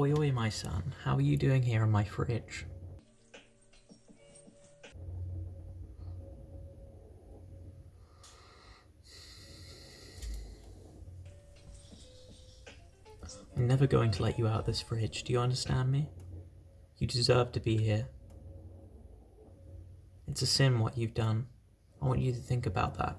Oi oi my son, how are you doing here in my fridge? I'm never going to let you out of this fridge, do you understand me? You deserve to be here. It's a sin what you've done. I want you to think about that.